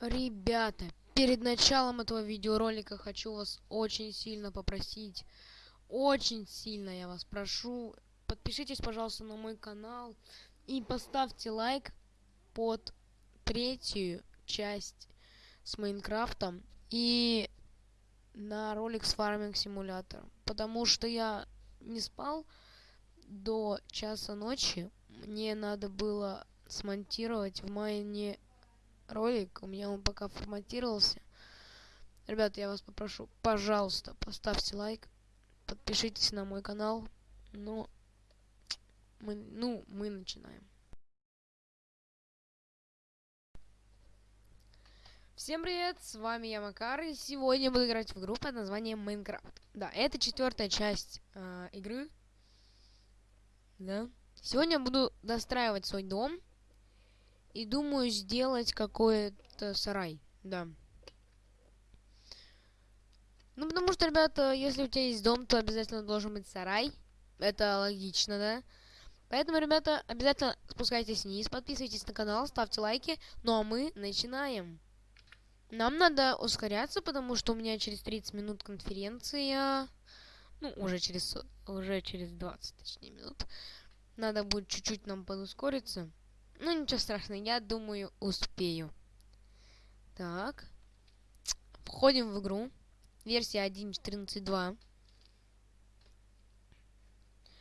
Ребята, перед началом этого видеоролика хочу вас очень сильно попросить, очень сильно я вас прошу, подпишитесь, пожалуйста, на мой канал и поставьте лайк под третью часть с Майнкрафтом и на ролик с фарминг симулятором, потому что я не спал до часа ночи, мне надо было смонтировать в майне ролик. У меня он пока форматировался. Ребята, я вас попрошу, пожалуйста, поставьте лайк, подпишитесь на мой канал. Ну, мы, ну, мы начинаем. Всем привет, с вами я Макар, и сегодня буду играть в игру под названием Майнкрафт. Да, это четвертая часть э, игры. Да. Сегодня я буду достраивать свой дом. И думаю сделать какой-то сарай, да. Ну, потому что, ребята, если у тебя есть дом, то обязательно должен быть сарай. Это логично, да? Поэтому, ребята, обязательно спускайтесь вниз, подписывайтесь на канал, ставьте лайки. Ну, а мы начинаем. Нам надо ускоряться, потому что у меня через 30 минут конференция. Ну, уже через, уже через 20, точнее, минут. Надо будет чуть-чуть нам подускориться. Ну, ничего страшного, я думаю, успею. Так. Входим в игру. Версия 1.14.2.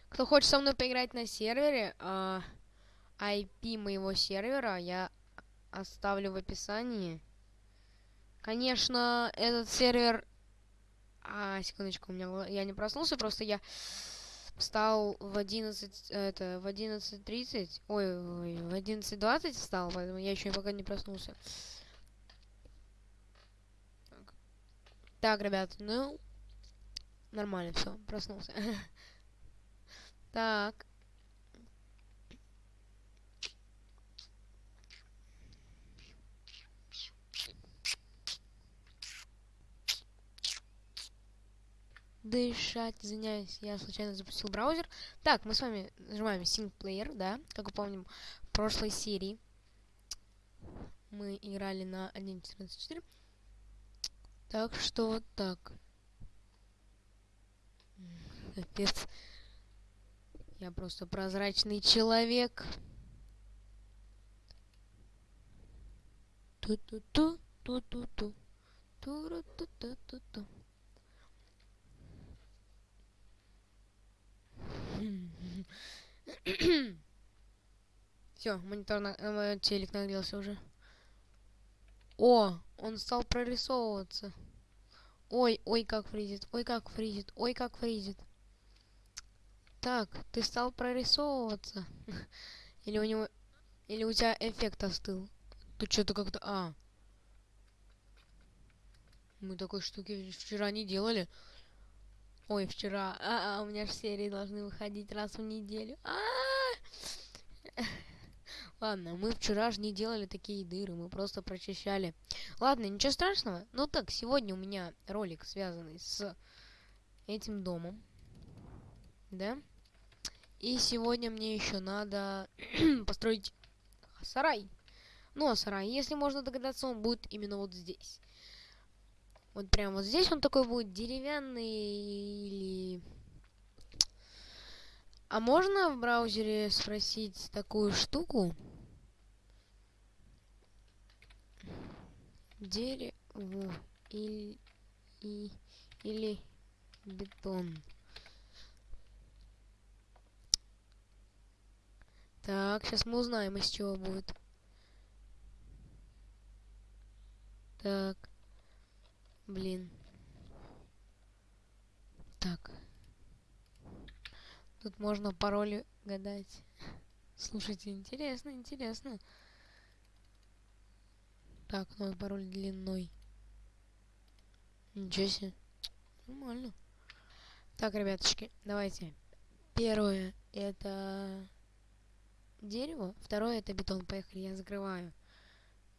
Кто хочет со мной поиграть на сервере, э, IP моего сервера я оставлю в описании. Конечно, этот сервер... А, секундочку, у меня я не проснулся, просто я встал в 11, это, в 11.30, ой, ой, в 11.20 встал, поэтому я еще пока не проснулся. Так, так ребят, ну, нормально, все, проснулся. так. Дышать, извиняюсь, я случайно запустил браузер. Так, мы с вами нажимаем Player, да, как вы помним, в прошлой серии мы играли на 1.14.4. Так что вот так. Капец. Я просто прозрачный человек. Ту-ту-ту, ту-ту-ту. Ту-ру-ту-ту-ту-ту. Все, монитор на э, телек нагрелся уже. О, он стал прорисовываться. Ой, ой, как фризит, ой, как фризит, ой, как фризит. Так, ты стал прорисовываться. Или у него... Или у тебя эффект остыл. Тут что-то как-то... А. Мы такой штуки вчера не делали. Ой, вчера. А, -а у меня же серии должны выходить раз в неделю. А, -а, -а! Ладно, мы вчера же не делали такие дыры, мы просто прочищали. Ладно, ничего страшного. Ну так, сегодня у меня ролик, связанный с этим домом. Да? И сегодня мне еще надо построить сарай. Ну, а сарай, если можно догадаться, он будет именно вот здесь. Вот прям вот здесь он такой будет деревянный или... А можно в браузере спросить такую штуку? Дерево или, и, или бетон. Так, сейчас мы узнаем, из чего будет. Так. Блин. Так. Тут можно пароли гадать. Слушайте, интересно, интересно. Так, новый пароль длинной. Ничего себе. Нормально. Так, ребяточки, давайте. Первое это дерево. Второе это бетон. Поехали, я закрываю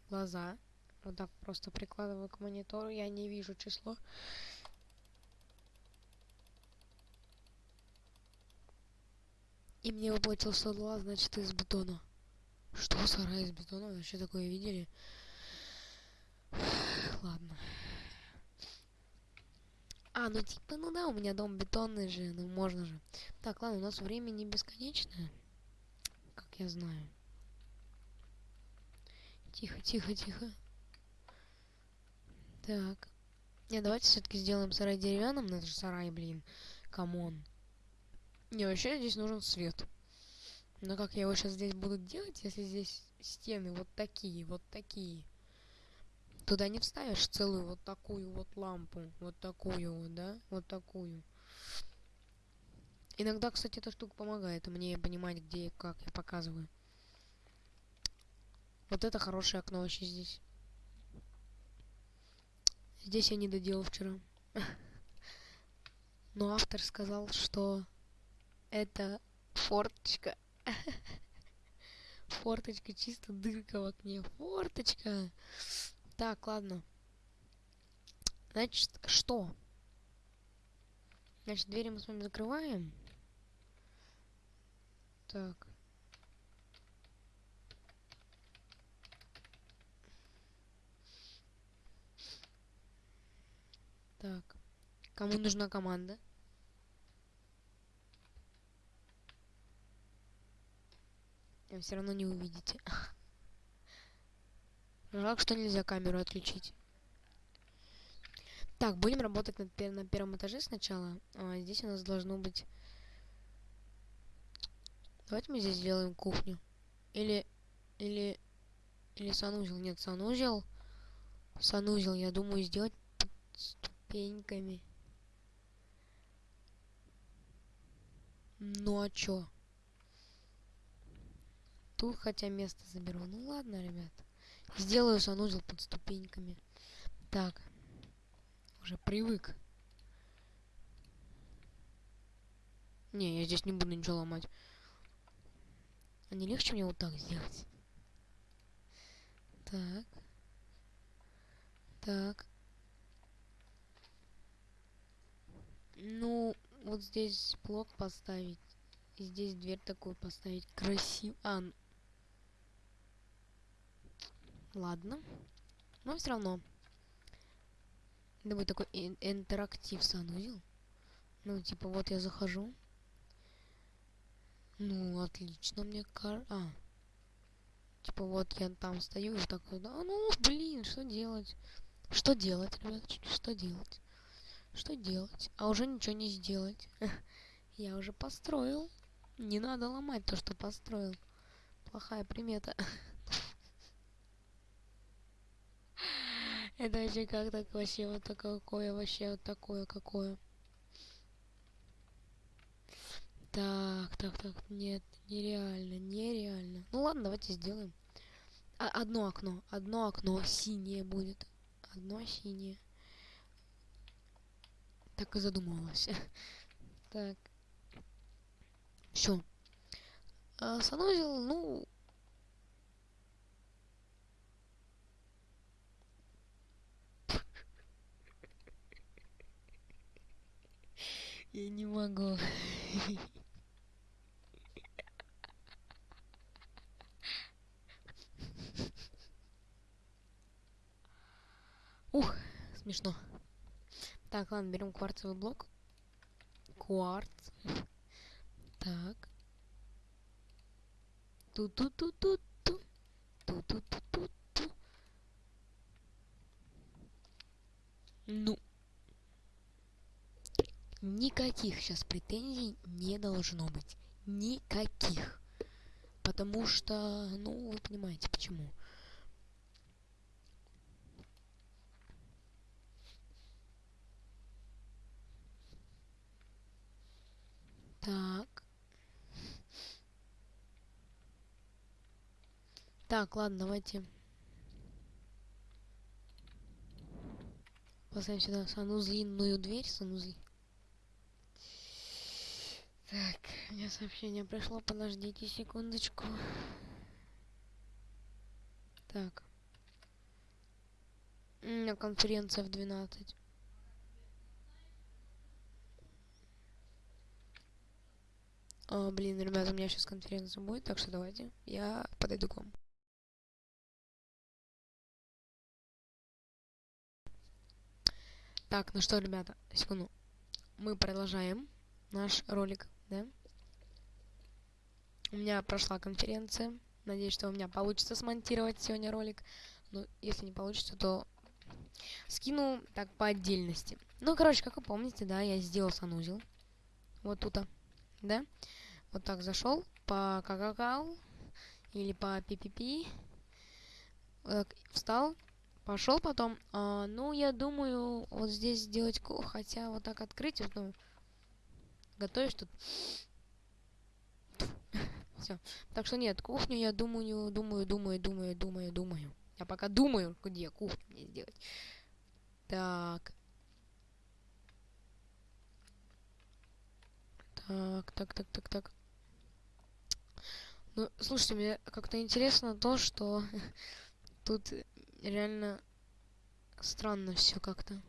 глаза вот так просто прикладываю к монитору, я не вижу число. И мне выплатился два, значит, из бетона. Что, сарай из бетона? Вообще такое видели? Ладно. А, ну типа, ну да, у меня дом бетонный же, ну можно же. Так, ладно, у нас время не бесконечное, как я знаю. Тихо, тихо, тихо. Так. Не, давайте все-таки сделаем сарай деревянным. Ну это же сарай, блин. Come on. Не, вообще здесь нужен свет. Но как я его сейчас здесь буду делать, если здесь стены вот такие, вот такие? Туда не вставишь целую вот такую вот лампу. Вот такую вот, да? Вот такую. Иногда, кстати, эта штука помогает мне понимать, где и как я показываю. Вот это хорошее окно вообще здесь. Здесь я не доделал вчера. Но автор сказал, что это форточка. Форточка, чисто дырка в окне. Форточка. Так, ладно. Значит, что? Значит, двери мы с вами закрываем. Так. Так. Кому нужна команда? Вы все равно не увидите. Жалко, что нельзя камеру отключить. Так, будем работать на, пер на первом этаже сначала. А, здесь у нас должно быть... Давайте мы здесь сделаем кухню. Или... Или... Или санузел. Нет, санузел. Санузел, я думаю, сделать ступеньками. Ну а чё? Тут хотя место заберу. Ну ладно, ребят. Сделаю санузел под ступеньками. Так. Уже привык. Не, я здесь не буду ничего ломать. А не легче мне вот так сделать? Так. Так. Ну, вот здесь блок поставить. И здесь дверь такую поставить. Красиво. А, ладно. Но все равно. Это будет такой интерактив санузел. Ну, типа, вот я захожу. Ну, отлично, мне кажется. А. Типа, вот я там стою и такой, да, ну, блин, что делать? Что делать, ребят? Что делать? Что делать? А уже ничего не сделать. Я уже построил. Не надо ломать то, что построил. Плохая примета. Это вообще как так вообще вот такое вообще вот такое какое. Так, так, так, нет, нереально, нереально. Ну ладно, давайте сделаем. А, одно окно, одно окно синее будет. Одно синее так и задумывалась. так. Все. А, санузел, ну... Я не могу. Ух, смешно. Так, ладно, берем кварцевый блок. Кварц. Так. Ту-ту-ту-ту-ту. Ту-ту-ту-ту-ту. Ну. Никаких сейчас претензий не должно быть. Никаких. Потому что, ну, вы понимаете, почему. Так. Так, ладно, давайте. Поставим сюда санузлинную дверь, санузли. Так, меня сообщение пришло, подождите секундочку. Так. У меня конференция в 12. А, блин, ребята, у меня сейчас конференция будет, так что давайте я подойду к вам. Так, ну что, ребята, секунду. Мы продолжаем наш ролик, да? У меня прошла конференция. Надеюсь, что у меня получится смонтировать сегодня ролик. Но если не получится, то скину так по отдельности. Ну, короче, как вы помните, да, я сделал санузел. Вот тут, да? Вот так зашел по какакау или по. Вот так, встал, пошел потом. А, ну, я думаю, вот здесь сделать, хотя вот так открыть, вот, ну, готовишь тут. Все. Так что нет, кухню я думаю, думаю, думаю, думаю, думаю, думаю. Я пока думаю, где кухню мне сделать. Так. Так, так, так, так, так. Ну, слушайте, мне как-то интересно то, что тут реально странно все как-то.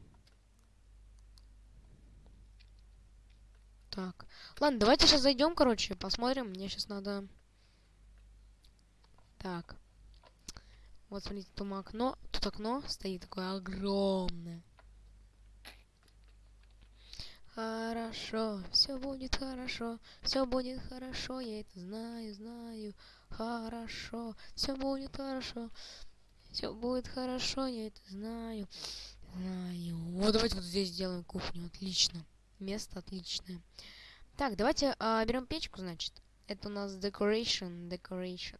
Так. Ладно, давайте сейчас зайдем, короче, посмотрим. Мне сейчас надо... Так. Вот, смотрите, тут окно. Тут окно стоит такое огромное. Хорошо, все будет хорошо, все будет хорошо, я это знаю, знаю. Хорошо, все будет хорошо, все будет хорошо, я это знаю, знаю. Вот давайте вот здесь сделаем кухню, отлично, место отличное. Так, давайте а, берем печку, значит. Это у нас decoration, decoration.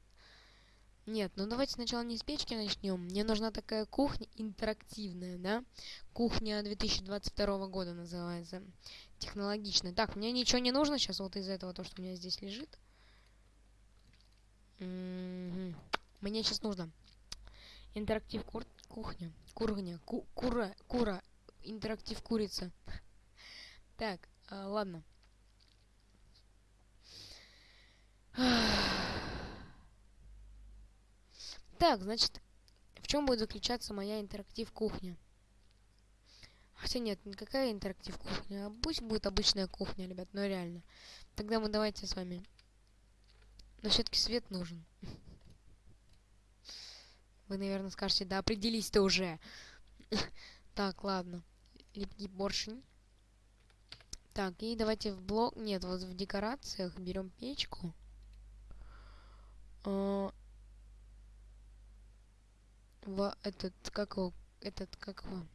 Нет, ну давайте сначала не с печки начнем. Мне нужна такая кухня интерактивная, да? Кухня 2022 года называется. Технологичная. Так, мне ничего не нужно сейчас вот из этого, то, что у меня здесь лежит. М -м -м. Мне сейчас нужно интерактив кур кухня. Кургня. Ку кура. Кура. Интерактив курица. Так, а, ладно. Так, значит, в чем будет заключаться моя интерактив кухня? Хотя нет, никакая интерактив кухня. А пусть будет обычная кухня, ребят, но реально. Тогда мы давайте с вами. Но все-таки свет нужен. Вы, наверное, скажете, да определись ты уже. так, ладно. Липкий поршень. Так, и давайте в блок... Нет, вот в декорациях берем печку. В этот, как его, этот, как его,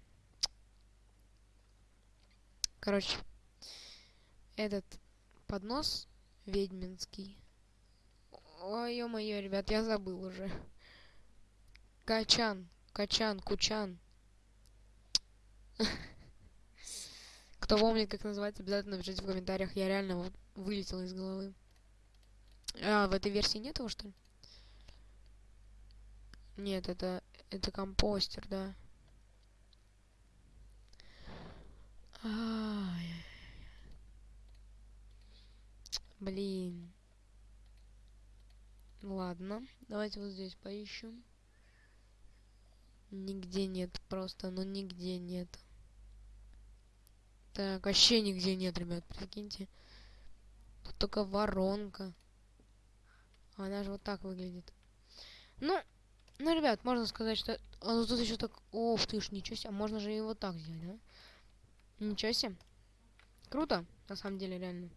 короче, этот поднос ведьминский. Ой, ё-моё, ребят, я забыл уже. Качан, качан, кучан. Кто помнит, как называется, обязательно напишите в комментариях. Я реально вылетел из головы. А, в этой версии нет его, что ли? Нет, это это компостер, да. Ай. Блин. Ладно, давайте вот здесь поищем. Нигде нет, просто, ну нигде нет. Так, вообще нигде нет, ребят, прикиньте. Тут только воронка. Она же вот так выглядит. Ну, ну, ребят, можно сказать, что... А, ну, тут еще так... Ох ты ж, ничего себе. А можно же вот так сделать, да? Ничего себе. Круто, на самом деле, реально.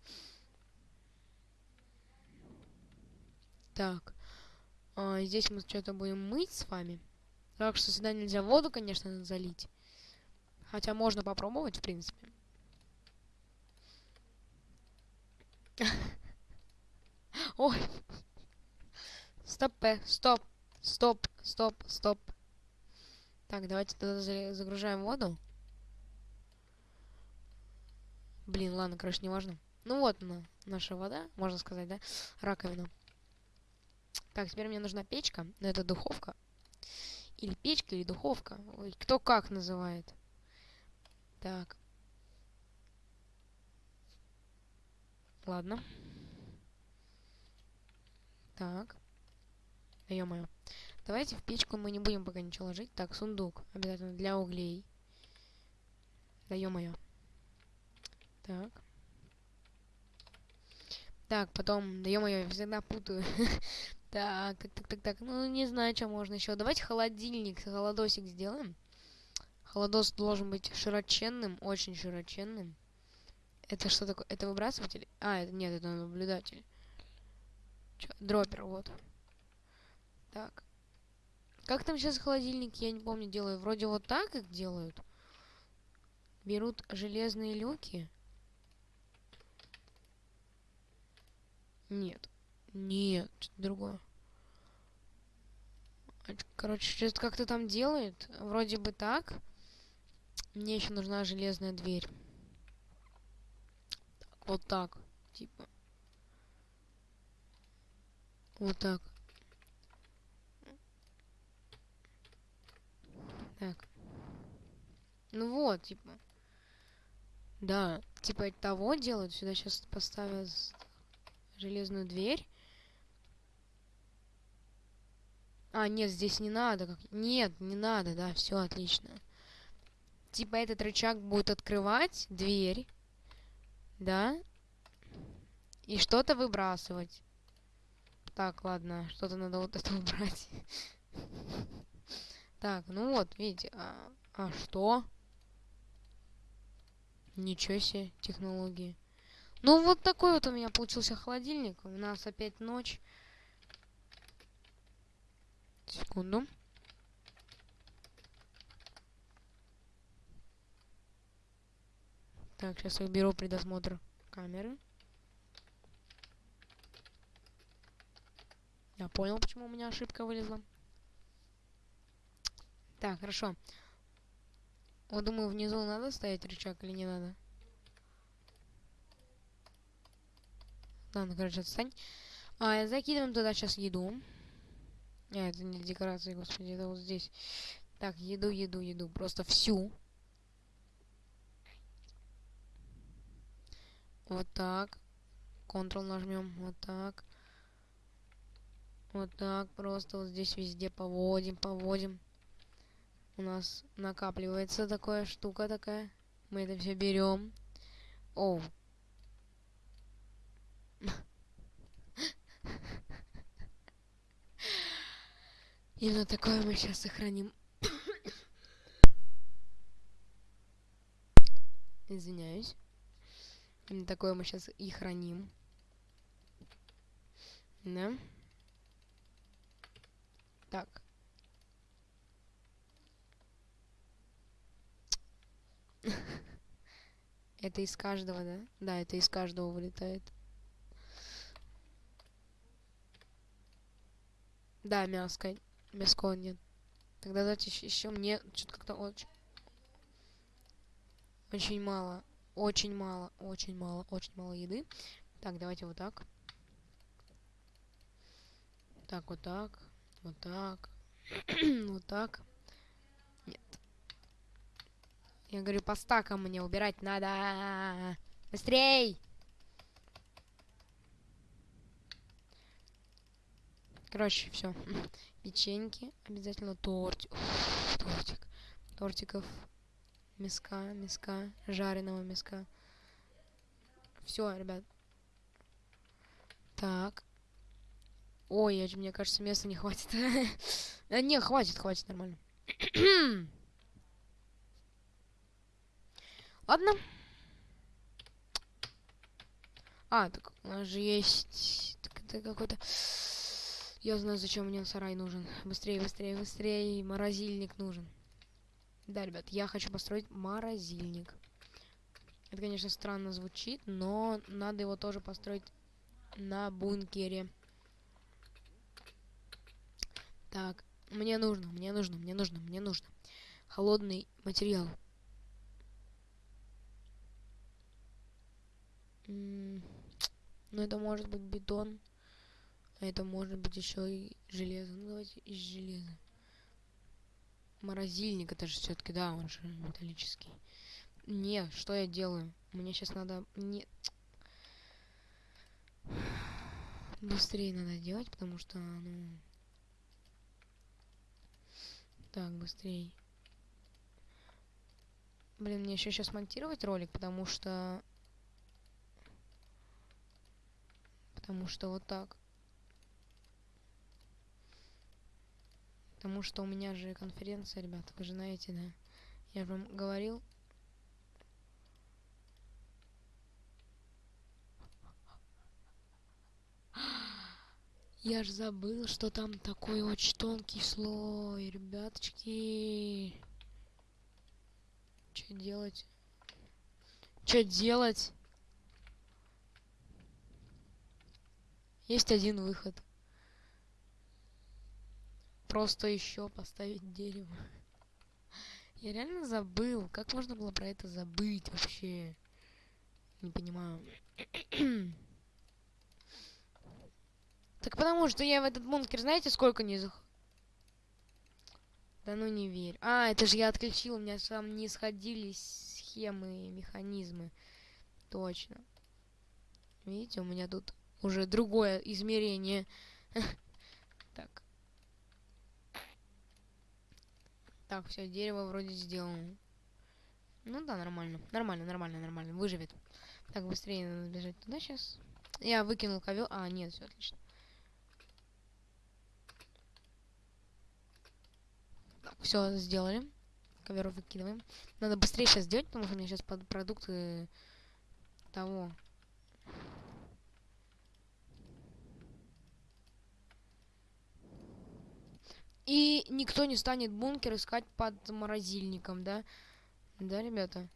Так. А, здесь мы что-то будем мыть с вами. Так что сюда нельзя воду, конечно, залить. Хотя можно попробовать, в принципе. Ой. Стоп, э, стоп. Стоп, стоп, стоп. Так, давайте тогда загружаем воду. Блин, ладно, короче, не важно. Ну вот она, наша вода, можно сказать, да? Раковина. Так, теперь мне нужна печка. Но это духовка. Или печка, или духовка. Ой, кто как называет. Так. Ладно. Так. Да ё-моё. Давайте в печку мы не будем пока ничего ложить. Так, сундук. Обязательно для углей. Да ё-моё. Так. Так, потом, да ё-моё, я всегда путаю. так, так, так, так, так. Ну, не знаю, что можно еще. Давайте холодильник, холодосик сделаем. Холодос должен быть широченным, очень широченным. Это что такое? Это выбрасыватель? А, это нет, это наблюдатель. Чё? Дроппер, вот. Так. Как там сейчас холодильник, я не помню, делаю. Вроде вот так их делают. Берут железные люки. Нет. Нет, другое. Короче, что-то как-то там делает. Вроде бы так. Мне еще нужна железная дверь. Вот так. Типа. Вот так. Так. Ну вот, типа. Да, типа того делают. Сюда сейчас поставят железную дверь. А, нет, здесь не надо. Как... Нет, не надо, да, все отлично. Типа этот рычаг будет открывать дверь. Да? И что-то выбрасывать. Так, ладно, что-то надо вот это убрать. Так, ну вот, видите, а, а что? Ничего себе, технологии. Ну, вот такой вот у меня получился холодильник. У нас опять ночь. Секунду. Так, сейчас их беру предосмотр камеры. Я понял, почему у меня ошибка вылезла. Так, хорошо. Вот думаю, внизу надо ставить рычаг или не надо? Ладно, короче, отстань. А, закидываем туда сейчас еду. А, это не декорации, господи, это вот здесь. Так, еду, еду, еду. Просто всю. Вот так. Ctrl нажмем. Вот так. Вот так. Просто вот здесь везде поводим, поводим. У нас накапливается такая штука такая. Мы это все берем. Оу, Именно такое мы сейчас сохраним. Извиняюсь. Именно такое мы сейчас и храним. Да? Так. Это из каждого, да? Да, это из каждого вылетает. Да, мяско. Мяско нет. Тогда давайте еще мне что-то как-то очень... Очень мало. Очень мало. Очень мало. Очень мало еды. Так, давайте вот так. Так, вот так. Вот так. вот так. Нет. Я говорю, по стакам мне убирать надо. Быстрей! Короче, все. Печеньки. Обязательно тортик. тортик. Тортиков. Миска, миска. Жареного миска. Все, ребят. Так. Ой, мне кажется, места не хватит. а, не, хватит, хватит, нормально. Ладно. А, так у нас же есть... Так это какой-то... Я знаю, зачем мне сарай нужен. Быстрее, быстрее, быстрее. Морозильник нужен. Да, ребят, я хочу построить морозильник. Это, конечно, странно звучит, но надо его тоже построить на бункере. Так, мне нужно, мне нужно, мне нужно, мне нужно. Холодный материал. М -м ну, это может быть бетон. А это может быть еще и железо. Ну давайте из железа. Морозильник, это же все-таки, да, он же металлический. Не, что я делаю? Мне сейчас надо... Не... Быстрее надо делать, потому что, ну... Так, быстрее. Блин, мне еще сейчас монтировать ролик, потому что... Потому что вот так. Потому что у меня же конференция, ребята, вы же знаете, да? Я же вам говорил. Я ж забыл, что там такой очень тонкий слой, ребяточки. Что делать? Что делать? Есть один выход. Просто еще поставить дерево. Я реально забыл. Как можно было про это забыть вообще? Не понимаю. так потому что я в этот бункер, знаете, сколько не зах... Да ну не верь. А, это же я отключил, у меня там не сходились схемы и механизмы. Точно. Видите, у меня тут уже другое измерение. так. Так, все, дерево вроде сделано. Ну да, нормально. Нормально, нормально, нормально. Выживет. Так, быстрее надо бежать туда сейчас. Я выкинул ковер. А, нет, все отлично. Все, сделали. Ковер выкидываем. Надо быстрее сейчас сделать, потому что у меня сейчас под продукты того. И никто не станет бункер искать под морозильником, да? Да, ребята?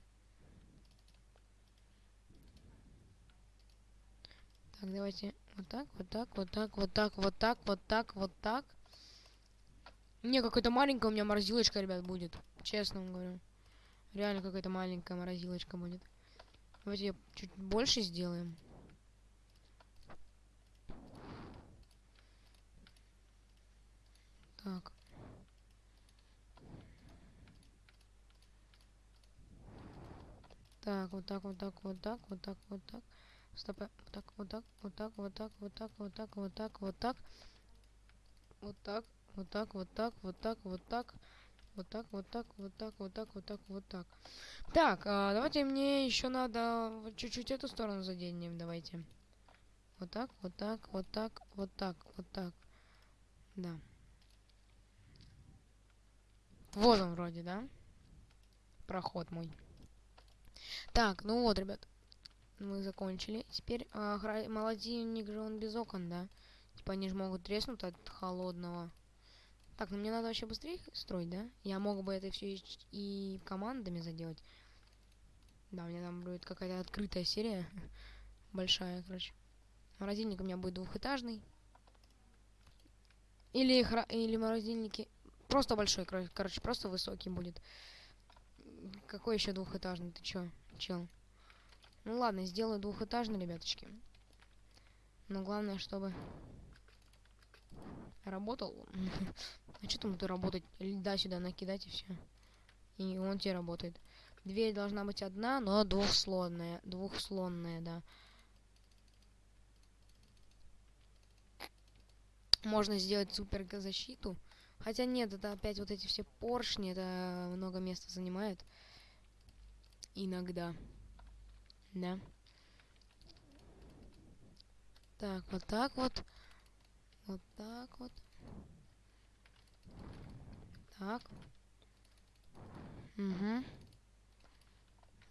Так, давайте вот так, вот так, вот так, вот так, вот так, вот так, вот так. Не, какая-то маленькая у меня морозилочка, ребят, будет. Честно вам говорю. Реально какая-то маленькая морозилочка будет. Давайте ее чуть больше сделаем. Так. Так, вот так, вот так, вот так, вот так, вот так. Стоп. Вот так, вот так, вот так, вот так, вот так, вот так, вот так, вот так. Вот так, вот так, вот так, вот так, вот так. Вот так, вот так, вот так, вот так, вот так, вот так. Так, а, давайте мне еще надо чуть-чуть эту сторону заденем, давайте. Вот так, вот так, вот так, вот так, вот так. Да. Вот он вроде, да? Проход мой. Так, ну вот, ребят. Мы закончили. Теперь а, молодильник же он без окон, да? Типа они же могут треснуть от холодного. Так, ну мне надо вообще быстрее строить, да? Я мог бы это все и командами заделать. Да, у меня там будет какая-то открытая серия. Большая, короче. Морозильник у меня будет двухэтажный. Или, хра... или морозильники... Просто большой, короче, просто высокий будет. Какой еще двухэтажный? Ты чё, чел? Ну ладно, сделаю двухэтажный, ребяточки. Но главное, чтобы работал. а что там ты работать? Льда сюда накидать и все. И он тебе работает. Дверь должна быть одна, но двухслонная. Двухслонная, да. Можно сделать супер защиту. Хотя нет, это опять вот эти все поршни, это много места занимает. Иногда. Да. Так, вот так вот. Вот так вот. Так. Угу.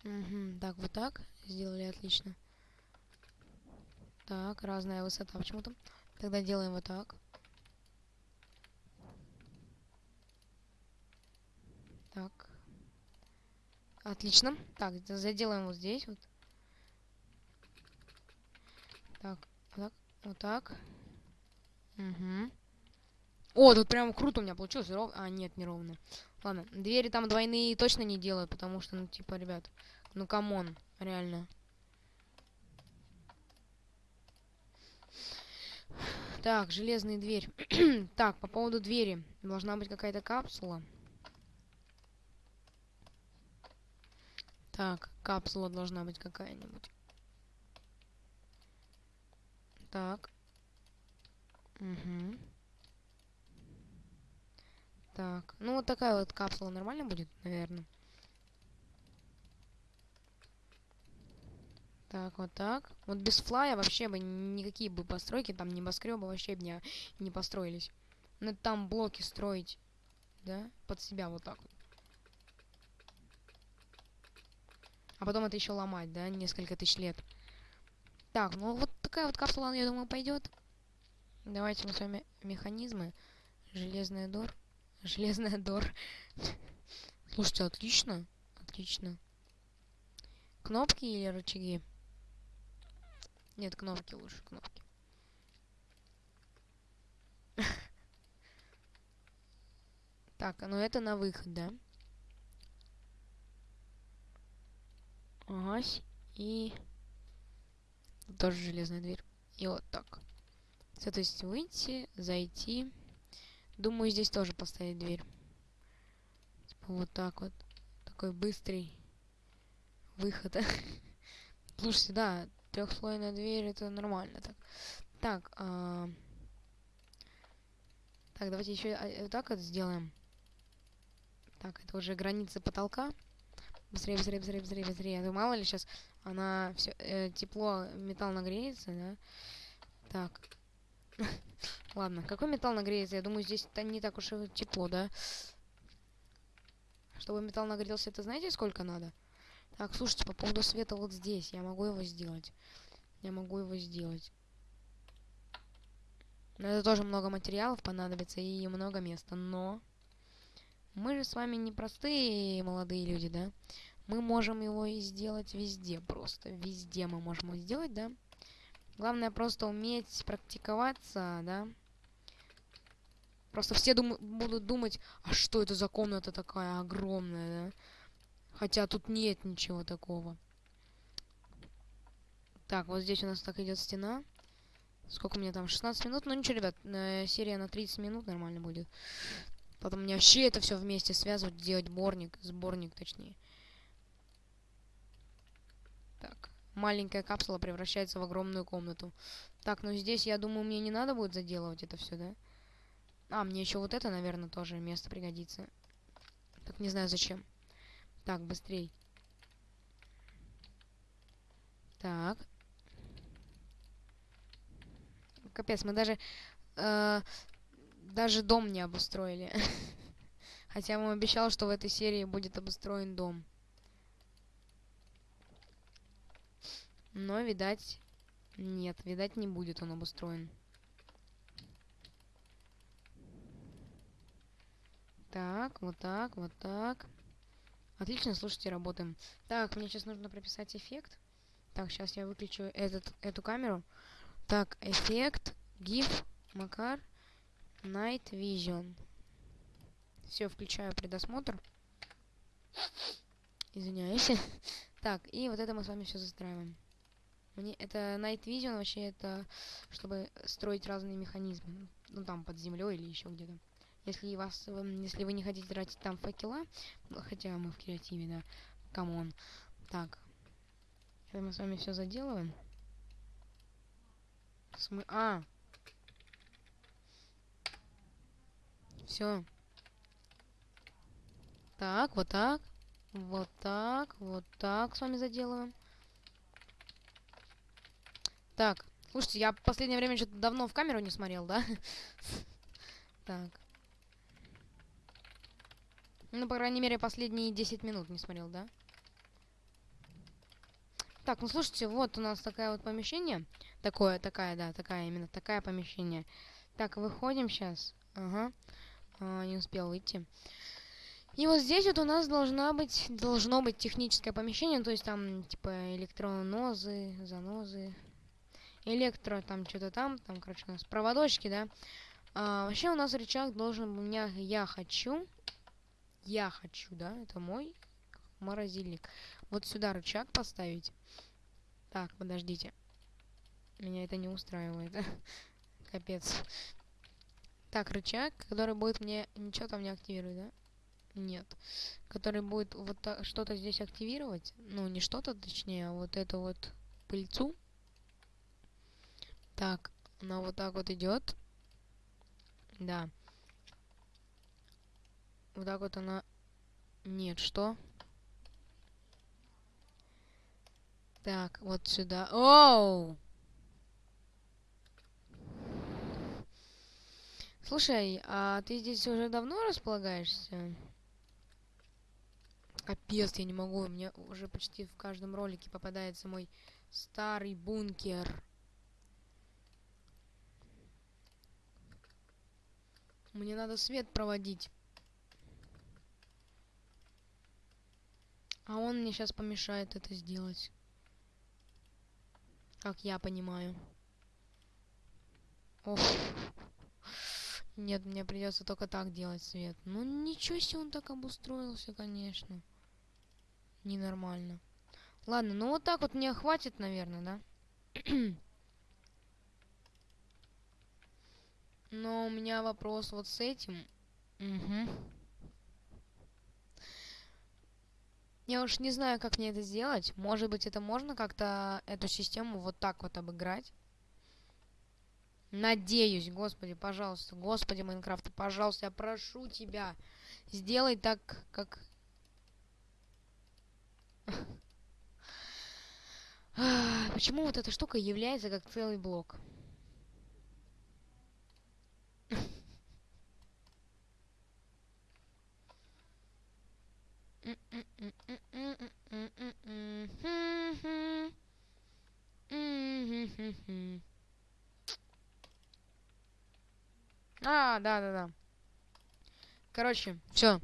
Угу. Так, вот так. Сделали отлично. Так, разная высота почему-то. Тогда делаем вот так. Так. Отлично. Так, заделаем вот здесь вот. Так, так, вот так. Угу. О, тут прям круто у меня получилось. Ров... А, нет, не ровно. Ладно, двери там двойные точно не делают, потому что, ну, типа, ребят, ну, come on, реально. Так, железная дверь. так, по поводу двери. Должна быть какая-то капсула. Так, капсула должна быть какая-нибудь. Так. Угу. Так, ну вот такая вот капсула нормально будет, наверное. Так, вот так. Вот без флая вообще бы никакие бы постройки, там небоскребы вообще бы не, построились. Надо там блоки строить, да, под себя вот так вот. А потом это еще ломать, да, несколько тысяч лет. Так, ну вот такая вот капсула, я думаю, пойдет. Давайте мы с вами механизмы. Железная дор. Железная дор. Слушайте, отлично. Отлично. Кнопки или рычаги? Нет, кнопки лучше, кнопки. Так, ну это на выход, да? Ага, и... Тоже железная дверь. И вот так. То есть выйти, зайти. Думаю, здесь тоже поставить дверь. Типа вот так вот. Такой быстрый выход. Слушайте, да, трехслойная дверь, это нормально так. Так, а... так, давайте еще вот так вот сделаем. Так, это уже границы потолка. Быстрее, быстрее, быстрее, быстрее, быстрее. А то мало ли сейчас она все э, тепло, металл нагреется, да? Так. Ладно, какой металл нагреется? Я думаю, здесь не так уж и тепло, да? Чтобы металл нагрелся, это знаете, сколько надо? Так, слушайте, по поводу света вот здесь. Я могу его сделать. Я могу его сделать. Но это тоже много материалов понадобится и много места. Но мы же с вами не простые молодые люди, да? Мы можем его и сделать везде просто. Везде мы можем его сделать, да? Главное просто уметь практиковаться, да? Просто все дум будут думать, а что это за комната такая огромная, да? Хотя тут нет ничего такого. Так, вот здесь у нас так идет стена. Сколько у меня там? 16 минут? Ну ничего, ребят, серия на 30 минут нормально будет. Потом мне вообще это все вместе связывать, делать сборник, сборник точнее. Так, маленькая капсула превращается в огромную комнату. Так, ну здесь, я думаю, мне не надо будет заделывать это все, да? А, мне еще вот это, наверное, тоже место пригодится. Так, не знаю зачем. Так, быстрей. Так. Капец, мы даже... Э, даже дом не обустроили. Хотя вам обещал, что в этой серии будет обустроен дом. Но, видать, нет, видать, не будет он обустроен. Так, вот так, вот так. Отлично, слушайте, работаем. Так, мне сейчас нужно прописать эффект. Так, сейчас я выключу этот, эту камеру. Так, эффект, GIF, Макар, Night Vision. Все, включаю предосмотр. Извиняюсь. так, и вот это мы с вами все застраиваем. Мне это Night Vision вообще это чтобы строить разные механизмы. Ну там под землей или еще где-то. Если вас, если вы не хотите тратить там факела, хотя мы в креативе, да, come on. Так, это мы с вами все заделываем. Смы... А! Все. Так, вот так. Вот так, вот так с вами заделываем. Так, слушайте, я в последнее время что-то давно в камеру не смотрел, да? Так. Ну, по крайней мере, последние 10 минут не смотрел, да? Так, ну слушайте, вот у нас такое вот помещение. Такое, такая, да, такая, именно такая помещение. Так, выходим сейчас. Ага. А, не успел выйти. И вот здесь вот у нас должна быть, должно быть техническое помещение, то есть там, типа, электронозы, занозы, электро, там, что-то там, там, короче, у нас проводочки, да. А, вообще у нас рычаг должен, у меня, я хочу, я хочу, да, это мой морозильник. Вот сюда рычаг поставить. Так, подождите. Меня это не устраивает. Капец. Так, рычаг, который будет мне... Ничего там не активировать, да? Нет. Который будет вот что-то здесь активировать. Ну, не что-то, точнее, а вот эту вот пыльцу. Так, она вот так вот идет. Да. Вот так вот она... Нет, что? Так, вот сюда. Оу! Слушай, а ты здесь уже давно располагаешься? Капец, я не могу. Мне уже почти в каждом ролике попадается мой старый бункер. Мне надо свет проводить. А он мне сейчас помешает это сделать. Как я понимаю. Ох. Нет, мне придется только так делать свет. Ну ничего себе он так обустроился, конечно. Ненормально. Ладно, ну вот так вот мне хватит, наверное, да? Но у меня вопрос вот с этим. Угу. Я уж не знаю, как мне это сделать. Может быть, это можно как-то эту систему вот так вот обыграть. Надеюсь, господи, пожалуйста, господи, Майнкрафт, пожалуйста, я прошу тебя, сделай так, как... Почему вот эта штука является как целый блок? А, да, да, да. Короче, все.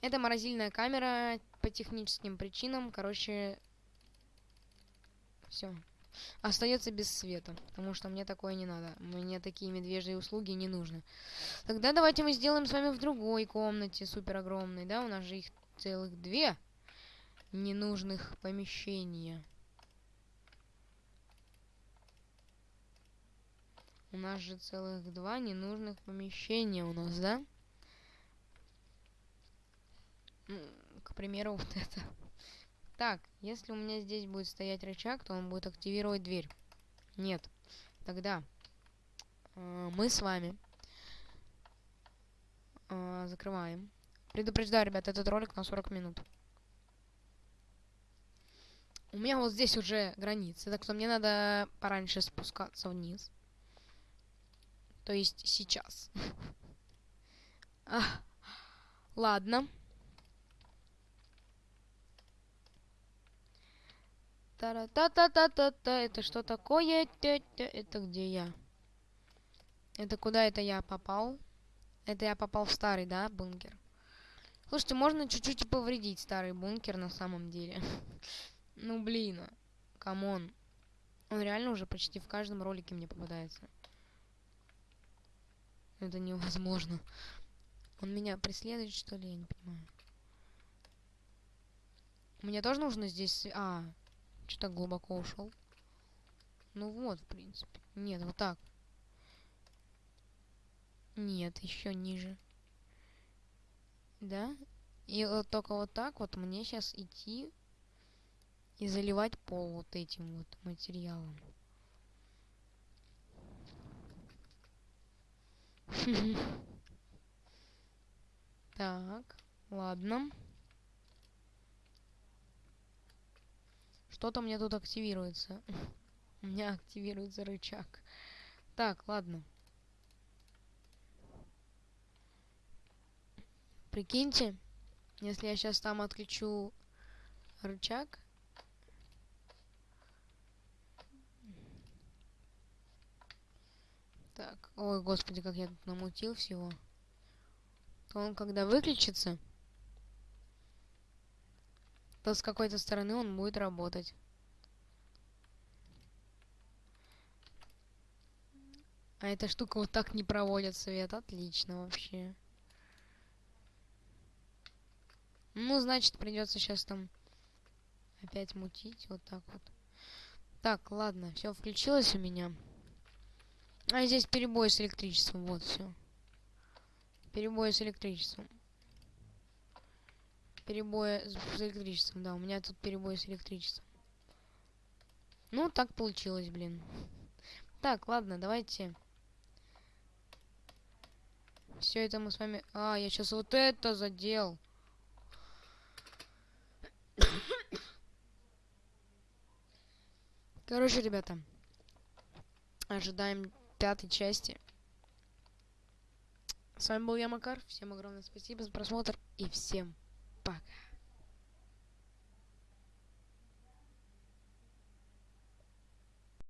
Это морозильная камера по техническим причинам. Короче, все. Остается без света, потому что мне такое не надо. Мне такие медвежьи услуги не нужны. Тогда давайте мы сделаем с вами в другой комнате, супер огромной, да? У нас же их целых две ненужных помещения. У нас же целых два ненужных помещения у нас, да? К примеру, вот это. Так, если у меня здесь будет стоять рычаг, то он будет активировать дверь. Нет. Тогда э, мы с вами э, закрываем. Предупреждаю, ребят, этот ролик на 40 минут. У меня вот здесь уже границы, так что мне надо пораньше спускаться вниз. То есть сейчас. Ладно. Та-та-та-та-та-та. Это что такое? Это где я? Это куда это я попал? Это я попал в старый, да, бункер? Слушайте, можно чуть-чуть повредить старый бункер на самом деле. ну, блин. Come on. Он реально уже почти в каждом ролике мне попадается. Это невозможно. Он меня преследует, что ли? Я не понимаю. Мне тоже нужно здесь... А, что-то глубоко ушел. Ну вот, в принципе. Нет, вот так. Нет, еще ниже. Да? И вот только вот так вот мне сейчас идти и заливать пол вот этим вот материалом. Так, ладно. Что-то мне тут активируется. У меня активируется рычаг. Так, ладно. Прикиньте, если я сейчас там отключу рычаг, Так, ой, господи, как я тут намутил всего. То он когда выключится, то с какой-то стороны он будет работать. А эта штука вот так не проводит свет. Отлично вообще. Ну, значит, придется сейчас там опять мутить. Вот так вот. Так, ладно, все включилось у меня. А здесь перебой с электричеством. Вот все. Перебой с электричеством. Перебой с электричеством, да. У меня тут перебой с электричеством. Ну, так получилось, блин. Так, ладно, давайте. Все это мы с вами... А, я сейчас вот это задел. Короче, ребята. Ожидаем пятой части. С вами был я, Макар. Всем огромное спасибо за просмотр и всем пока.